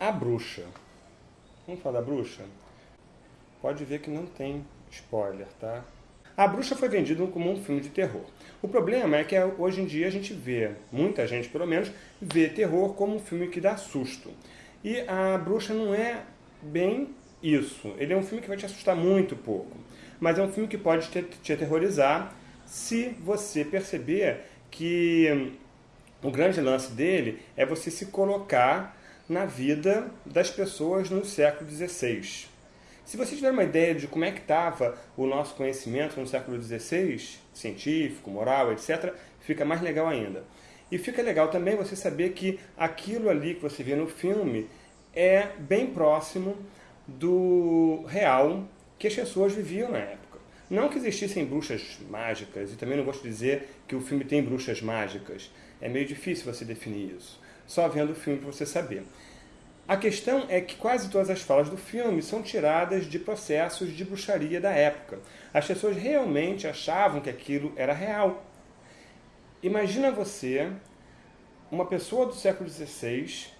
A Bruxa. Vamos falar da Bruxa? Pode ver que não tem spoiler, tá? A Bruxa foi vendida como um filme de terror. O problema é que hoje em dia a gente vê, muita gente pelo menos, vê terror como um filme que dá susto. E a Bruxa não é bem isso. Ele é um filme que vai te assustar muito pouco. Mas é um filme que pode te, te aterrorizar se você perceber que o grande lance dele é você se colocar na vida das pessoas no século XVI. Se você tiver uma ideia de como é que estava o nosso conhecimento no século XVI, científico, moral, etc., fica mais legal ainda. E fica legal também você saber que aquilo ali que você vê no filme é bem próximo do real que as pessoas viviam na época. Não que existissem bruxas mágicas, e também não gosto de dizer que o filme tem bruxas mágicas. É meio difícil você definir isso. Só vendo o filme para você saber. A questão é que quase todas as falas do filme são tiradas de processos de bruxaria da época. As pessoas realmente achavam que aquilo era real. Imagina você, uma pessoa do século XVI,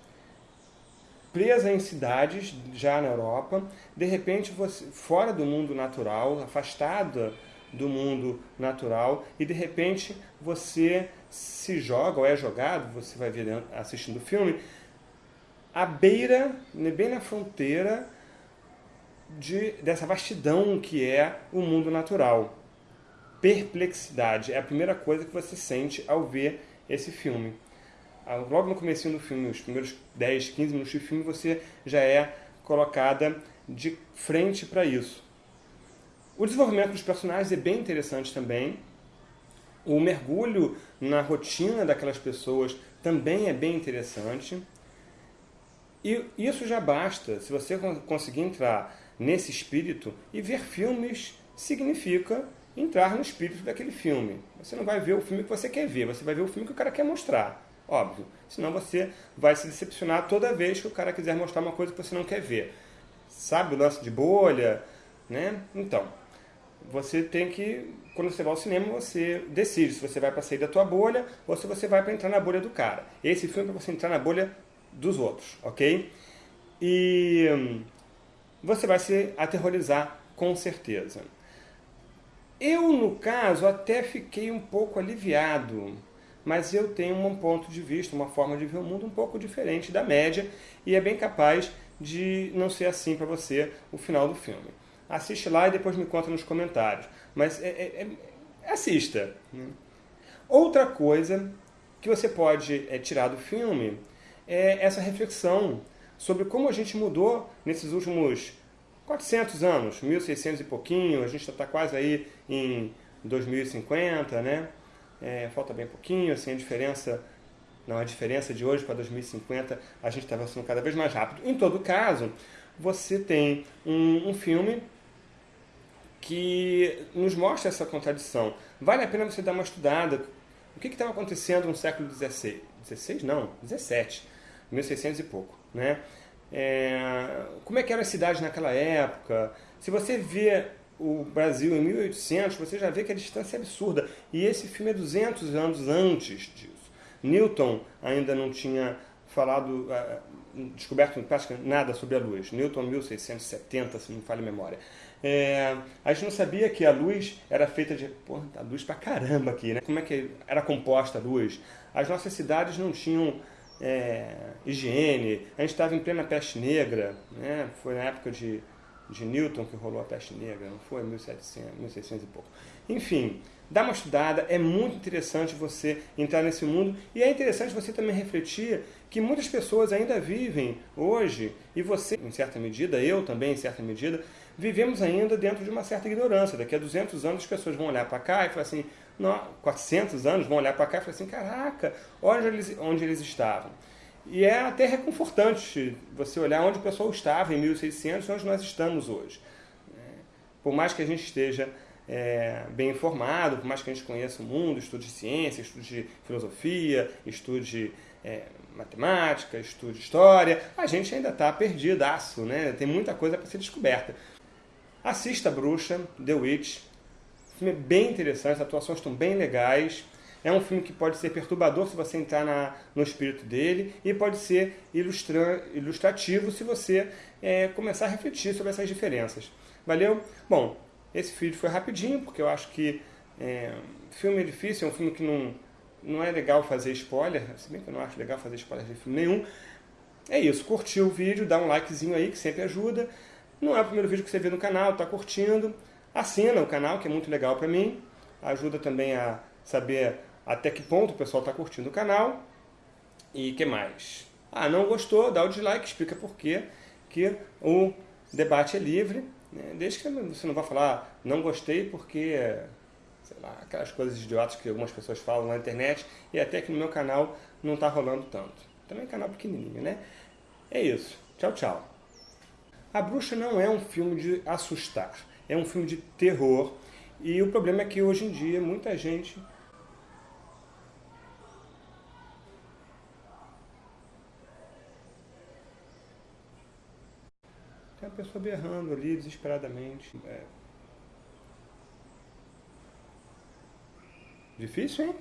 presa em cidades já na Europa, de repente você fora do mundo natural, afastada do mundo natural e de repente você se joga ou é jogado, você vai ver assistindo o filme, à beira, né, bem na fronteira de, dessa vastidão que é o mundo natural. Perplexidade é a primeira coisa que você sente ao ver esse filme. Ah, logo no começo do filme, os primeiros 10, 15 minutos de filme, você já é colocada de frente para isso. O desenvolvimento dos personagens é bem interessante também. O mergulho na rotina daquelas pessoas também é bem interessante. E isso já basta. Se você conseguir entrar nesse espírito e ver filmes significa entrar no espírito daquele filme. Você não vai ver o filme que você quer ver, você vai ver o filme que o cara quer mostrar óbvio. Senão você vai se decepcionar toda vez que o cara quiser mostrar uma coisa que você não quer ver. Sabe o lance de bolha? Né? Então, você tem que, quando você vai ao cinema, você decide se você vai para sair da tua bolha ou se você vai para entrar na bolha do cara. Esse filme é para você entrar na bolha dos outros, ok? E hum, você vai se aterrorizar com certeza. Eu, no caso, até fiquei um pouco aliviado mas eu tenho um ponto de vista, uma forma de ver o mundo um pouco diferente da média e é bem capaz de não ser assim para você o final do filme. Assiste lá e depois me conta nos comentários. Mas é, é, é, assista. Né? Outra coisa que você pode é, tirar do filme é essa reflexão sobre como a gente mudou nesses últimos 400 anos, 1600 e pouquinho, a gente está quase aí em 2050, né? é, falta bem pouquinho, assim, a diferença, não, a diferença de hoje para 2050, a gente está avançando cada vez mais rápido. Em todo caso, você tem um, um filme que nos mostra essa contradição. Vale a pena você dar uma estudada. O que estava acontecendo no século XVI? 16? Não, 17. 1600 e pouco. Né? É, como é que eram as cidades naquela época? Se você vê o Brasil em 1800, você já vê que a distância é absurda. E esse filme é 200 anos antes disso. Newton ainda não tinha falado, uh, descoberto praticamente nada sobre a luz. Newton 1670, se não me falha a memória. É, a gente não sabia que a luz era feita de... Pô, a luz pra caramba aqui, né? Como é que era composta a luz? As nossas cidades não tinham é, higiene. A gente estava em plena peste negra, né? Foi na época de de Newton que rolou a peste negra, não foi? 1700, 1600 e pouco. Enfim, dá uma estudada, é muito interessante você entrar nesse mundo e é interessante você também refletir que muitas pessoas ainda vivem hoje, e você, em certa medida, eu também, em certa medida, vivemos ainda dentro de uma certa ignorância. Daqui a 200 anos as pessoas vão olhar para cá e falar assim, não, 400 anos vão olhar para cá e falar assim, caraca, olha onde eles, onde eles estavam. E é até reconfortante você olhar onde o pessoal estava em 1600 e onde nós estamos hoje. É, por mais que a gente esteja é, bem informado, por mais que a gente conheça o mundo, estude ciência, estude filosofia, estude é, matemática, estude história, a gente ainda está perdidaço, né? tem muita coisa para ser descoberta. Assista a Bruxa, The Witch, filme bem interessante, as atuações estão bem legais, É um filme que pode ser perturbador se você entrar na, no espírito dele e pode ser ilustra, ilustrativo se você é, começar a refletir sobre essas diferenças. Valeu? Bom, esse vídeo foi rapidinho, porque eu acho que é, filme é difícil, é um filme que não, não é legal fazer spoiler, se bem que eu não acho legal fazer spoiler de filme nenhum. É isso, curtiu o vídeo, dá um likezinho aí, que sempre ajuda. Não é o primeiro vídeo que você vê no canal, tá curtindo. Assina o canal, que é muito legal para mim. Ajuda também a saber até que ponto o pessoal está curtindo o canal. E que mais? Ah, não gostou? Dá o dislike, explica por quê. Que o debate é livre. Né? Desde que você não vá falar, não gostei porque, sei lá, aquelas coisas idiotas que algumas pessoas falam na internet e até que no meu canal não está rolando tanto. Também é canal pequenininho, né? É isso. Tchau, tchau. A Bruxa não é um filme de assustar, é um filme de terror. E o problema é que hoje em dia muita gente Tem uma pessoa berrando ali desesperadamente. É... Difícil, hein?